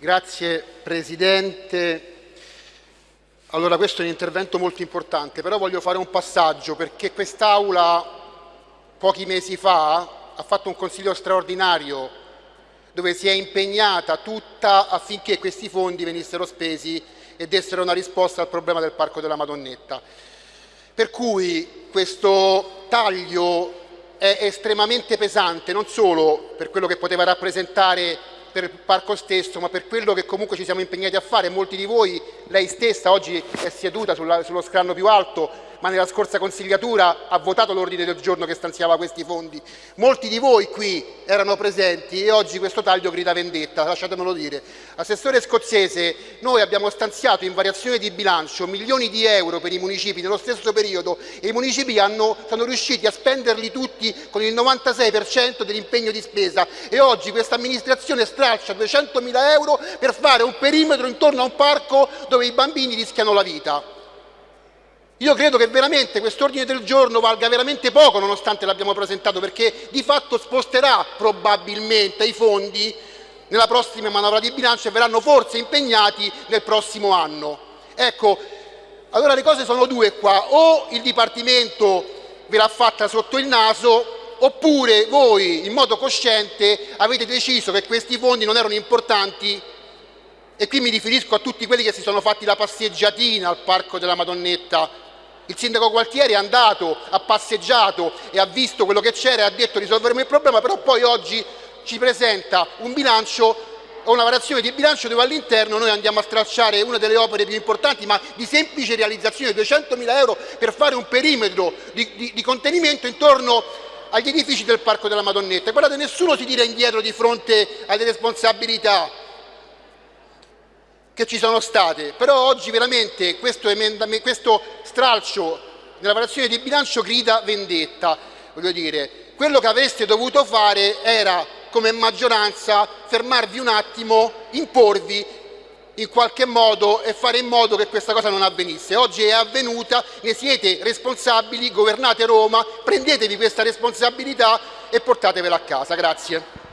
Grazie Presidente. Allora questo è un intervento molto importante, però voglio fare un passaggio perché quest'Aula pochi mesi fa ha fatto un consiglio straordinario dove si è impegnata tutta affinché questi fondi venissero spesi e dessero una risposta al problema del Parco della Madonnetta. Per cui questo taglio è estremamente pesante, non solo per quello che poteva rappresentare per il parco stesso, ma per quello che comunque ci siamo impegnati a fare. Molti di voi, lei stessa, oggi è seduta sulla, sullo scranno più alto, ma nella scorsa consigliatura ha votato l'ordine del giorno che stanziava questi fondi. Molti di voi qui erano presenti e oggi questo taglio grida vendetta, lasciatemelo dire. Assessore scozzese, noi abbiamo stanziato in variazione di bilancio milioni di euro per i municipi nello stesso periodo e i municipi hanno, sono riusciti a spenderli tutti con il 96% dell'impegno di spesa e oggi questa amministrazione straccia 200.000 euro per fare un perimetro intorno a un parco dove i bambini rischiano la vita. Io credo che veramente quest'ordine del giorno valga veramente poco nonostante l'abbiamo presentato perché di fatto sposterà probabilmente i fondi nella prossima manovra di bilancio e verranno forse impegnati nel prossimo anno. Ecco, allora le cose sono due qua, o il Dipartimento ve l'ha fatta sotto il naso oppure voi in modo cosciente avete deciso che questi fondi non erano importanti e qui mi riferisco a tutti quelli che si sono fatti la passeggiatina al Parco della Madonnetta il sindaco Gualtieri è andato, ha passeggiato e ha visto quello che c'era e ha detto risolveremo il problema, però poi oggi ci presenta un bilancio o una variazione di bilancio dove all'interno noi andiamo a stracciare una delle opere più importanti, ma di semplice realizzazione, 200.000 euro per fare un perimetro di, di, di contenimento intorno agli edifici del Parco della Madonnetta. Guardate, nessuno si tira indietro di fronte alle responsabilità che ci sono state, però oggi veramente questo, questo stralcio nella variazione di bilancio grida vendetta. Voglio dire, quello che avreste dovuto fare era, come maggioranza, fermarvi un attimo, imporvi in qualche modo e fare in modo che questa cosa non avvenisse. Oggi è avvenuta, ne siete responsabili, governate Roma, prendetevi questa responsabilità e portatevela a casa. Grazie.